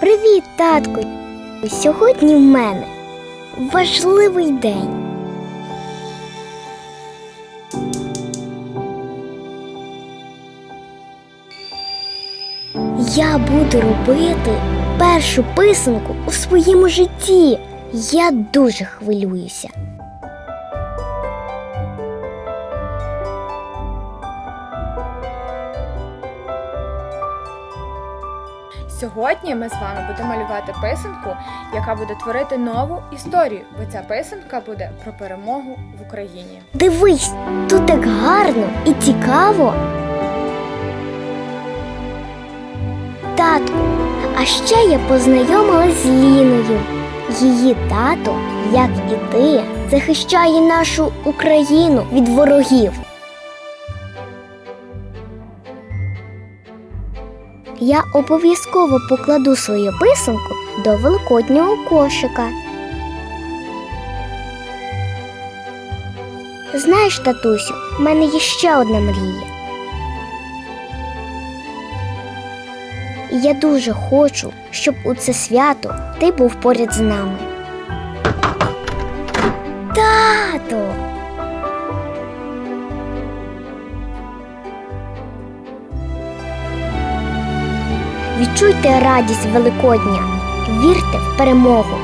Привіт, татку! Сьогодні в мене важливий день. Я буду робити першу писанку у своєму житті. Я дуже хвилююся. Сьогодні ми з вами будемо малювати писанку, яка буде творити нову історію, бо ця писанка буде про перемогу в Україні. Дивись, тут так гарно і цікаво. Татку, а ще я познайомилась з Ліною. Її тато, як і ти, захищає нашу Україну від ворогів. Я обов'язково покладу свою писанку до великоднього кошика. Знаєш, татусю, в мене є ще одна мрія. Я дуже хочу, щоб у це свято ти був поряд з нами. Тато! Відчуйте радість Великодня, вірте в перемогу.